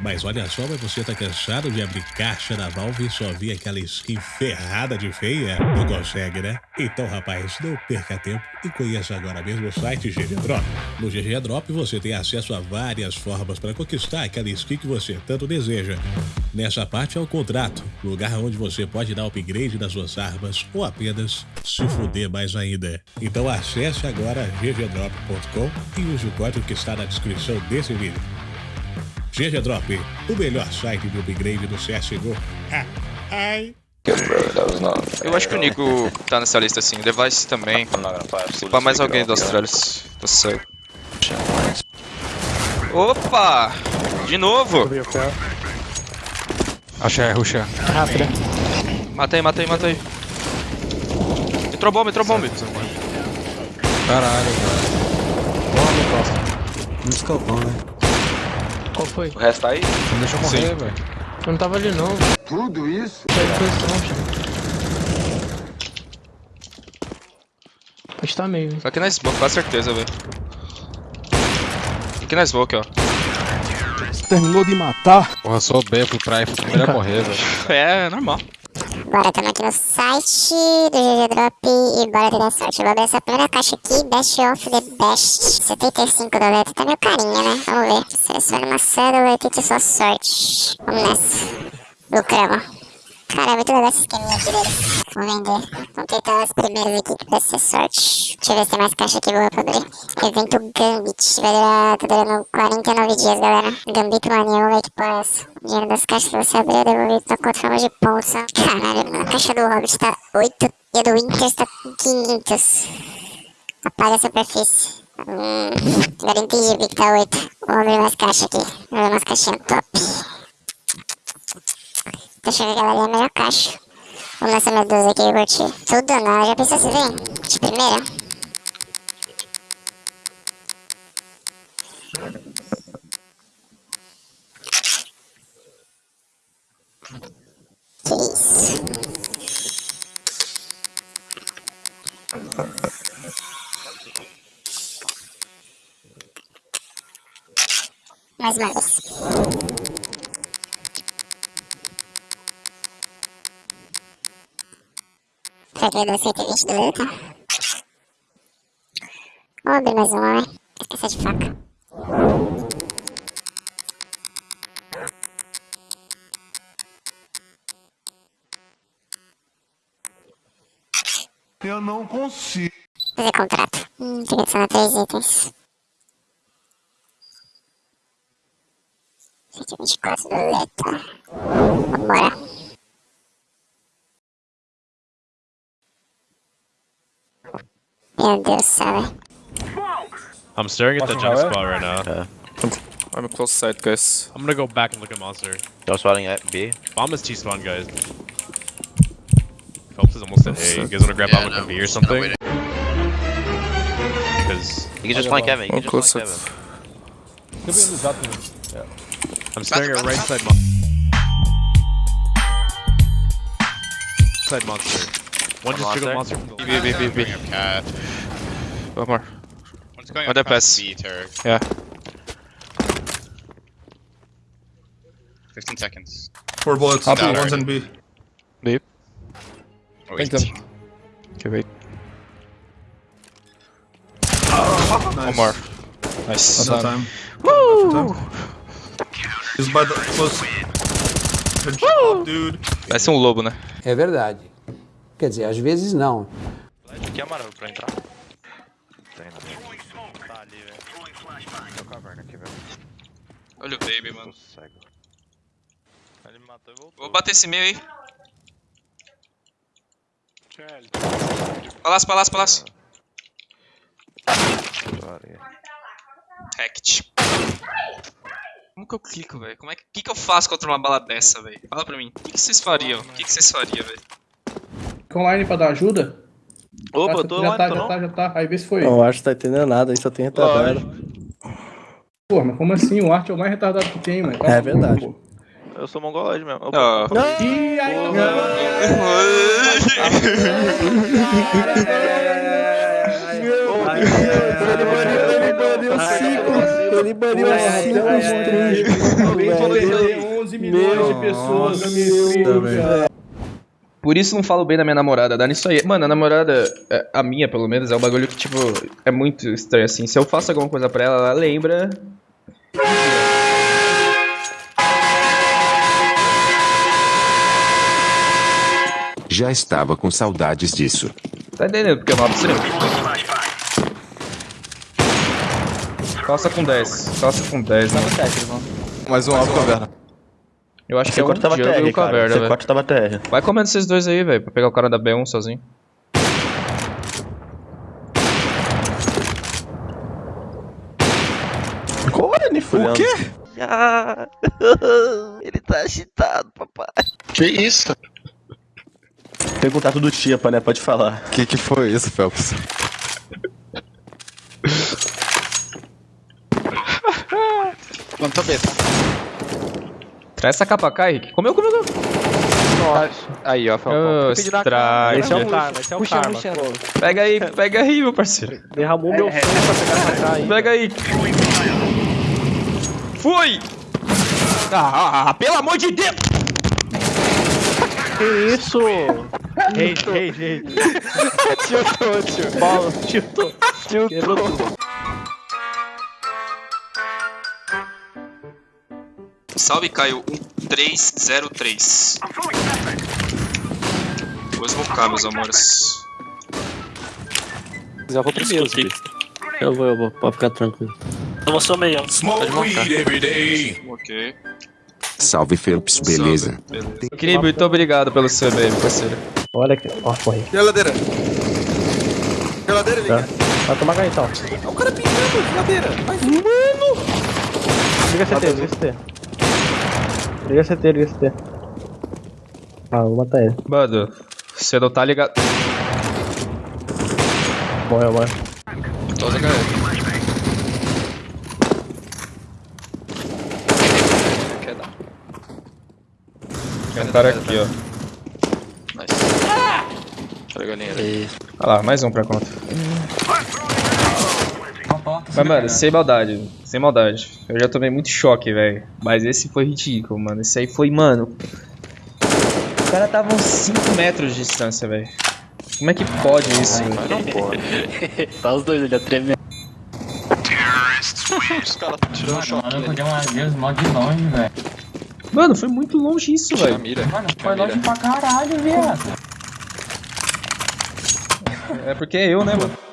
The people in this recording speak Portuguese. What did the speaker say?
Mas olha só, mas você tá cansado de abrir caixa da Valve e só ver aquela skin ferrada de feia? Não consegue, né? Então, rapaz, não perca tempo e conheça agora mesmo o site GG Drop. No GG Drop você tem acesso a várias formas para conquistar aquela skin que você tanto deseja. Nessa parte é o contrato, lugar onde você pode dar upgrade nas suas armas ou apenas se fuder mais ainda. Então acesse agora ggdrop.com e use o código que está na descrição desse vídeo. GG Drop, o melhor site de upgrade do CSGO. Ah, ai. Eu acho que o Nico tá nessa lista assim, o Device também. Se pá mais alguém dos Austrálias. Tô cego. Opa! De novo! Achei, é ruxa. Rápida. Matei, matei, matei. Entrou bomba, entrou bomba. Caralho. Boa, meu próximo. No escopão, né? Qual foi? O resto tá aí? Não deixa eu morrer, velho. Eu não tava ali não. Tudo isso? Posição, Pode estar meio. Tá aqui na smoke, com certeza, velho. Aqui na smoke, ó. Terminou de matar? Porra, sou B, fui pra aí, a morrer, velho. É, normal. Bora, estamos aqui no site do GG Drop e bora ter sorte. Eu vou abrir essa primeira caixa aqui, Best of the Best. 75 doletas, tá meio carinha, né? Vamos ver. Selecione uma cédula e tente sua sorte. Vamos nessa. Lucramos. Cara, é muito legal esse esqueminha aqui deles. Vou vender. Vamos tentar as primeiras aqui que vai ser sorte. Deixa eu ver se tem mais caixa aqui boa pra abrir. Evento Gambit. Vai durar, tá durando 49 dias, galera. Gambit Mania, ver que porra é essa. O dinheiro das caixas que você abrir é devolvido na conta forma de ó. Caralho, mano. A caixa do Hobbit tá 8 e a do Winter tá com 500. Apaga a superfície. Hum, agora entendi porque que tá 8. Vou abrir mais caixa aqui. Vou abrir umas caixinhas top. Que aquela ali é a melhor caixa. Vamos nessa medusa aqui, eu curti. Tudo não, já pensou assim, vem? De primeira? Que isso? Mais uma vez. Será que vai dar 120 do luta? Vamos abrir mais uma, vai. Essa de faca. Eu não consigo. Fazer contrato. Hum, tem que adicionar três itens. 124 do letra. Meu Deus do. I'm staring at the jump spot right now. Uh, I'm a close side, guys. I'm gonna go back and look at monster. Y'all spotting at B? Bomb is T-spawn, guys. Phelps is almost at A. You guys wanna grab bomb at B or something? Because You can just flank Kevin. You I'm can close just flank Kevin. side. I'm staring at right side monster. Side monster. One just jiggled monster. from the- B, B, B, B. Cat. One more. One's going Oh, up past. B turret. Yeah. 15 seconds. Four bullets. Up, One's in B. B. Oh, wait. Okay, wait. Nice. One more. Nice. No time. Woo! He's by the close. Job, dude. Parece um lobo, né? É verdade. Quer dizer, às vezes não. Aqui é amarelo pra entrar. Tem, não. Tá ali, velho. Tô caverna aqui, velho. Olha o baby, mano. Ele me matou e voltou. Vou bater esse meio aí. Palácio, palácio, palácio. Hacked. Como que eu clico, velho? Como é que, que, que eu faço contra uma bala dessa, velho? Fala pra mim. O que, que vocês fariam? O que, que vocês fariam, velho? Fica online pra dar ajuda? Opa, eu tô já online, tá, já tá, já tá. Aí vê se foi. Não, o Arte tá entendendo nada, aí só tem retardado. Pô, mas como assim? O Arte é o mais retardado que tem, mano. É verdade. Pô. Eu sou mongoloide mesmo. Ó. Opa. Ih, aí, baniu cinco. Ele baniu cinco streams. Alguém falou que velho. tem 11 milhões de pessoas na minha Meu Deus. Por isso não falo bem da minha namorada, dá nisso aí. Mano, a namorada, é, a minha pelo menos, é um bagulho que, tipo, é muito estranho assim. Se eu faço alguma coisa pra ela, ela lembra. Já estava com saudades disso. Tá entendendo porque eu não abro Calça com 10, calça com 10, né? Mais um alvo caverna. Eu acho que é um C4 tava jungle e TR, o caverna, velho. C4 tava TR. Vai comendo esses dois aí, velho, pra pegar o cara da B1 sozinho. Olha, Nifulhando. O quê? Ah, ele tá agitado, papai. Que isso? Tem contato do Tipa, né? Pode falar. Que que foi isso, Phelps? Plantou B, tá? Traz essa capa cá, Henrique. Comeu, comeu, comeu. Aí, ó, strike. Esse é o karma, esse é o Puxa, karma. puxa. Pega aí, pega aí, meu parceiro. Derramou meu sangue pra pegar essa aí. Pega aí. Fui! Ah, ah, pelo amor de Deus! Que isso? Rage, rage, rage. Tiltou, tio. Bola, tiltou. Quebrou Salve, Caio 1303. Vou smocar, meus amores. Já vou primeiro. Eu vou, eu vou. Pode ficar tranquilo. Eu vou só meio. Smoke weed every day. Ok. Salve, Phelps, beleza? Beleza. Querido, muito obrigado pelo seu e-mail, parceiro. Olha aqui. Ó, morri. Geladeira. Geladeira, liga. Vai tomar ganho então. O cara pintando, geladeira. Vai, Liga CT, liga CT. Liga CT, liga CT. Ah, vou matar ele. Mano, você não tá ligado. Morreu, morreu. Tô usando HE. Quer dar. Tem um cara aqui, ó. Nice. Olha a galinha ali. Olha lá, mais um pra conta. Mas, mano, sem maldade, sem maldade. Eu já tomei muito choque, velho. Mas esse foi ridículo, mano. Esse aí foi, mano. O cara tava uns 5 metros de distância, velho. Como é que pode isso? velho? Mas não pode. Tá os dois ali, a tremer. Os caras tirando choque Mano, eu podia uma vez mal de longe, velho. Mano, foi muito longe isso, velho. mira. Mano, foi mira. longe pra caralho, viado. É porque é eu, né, mano?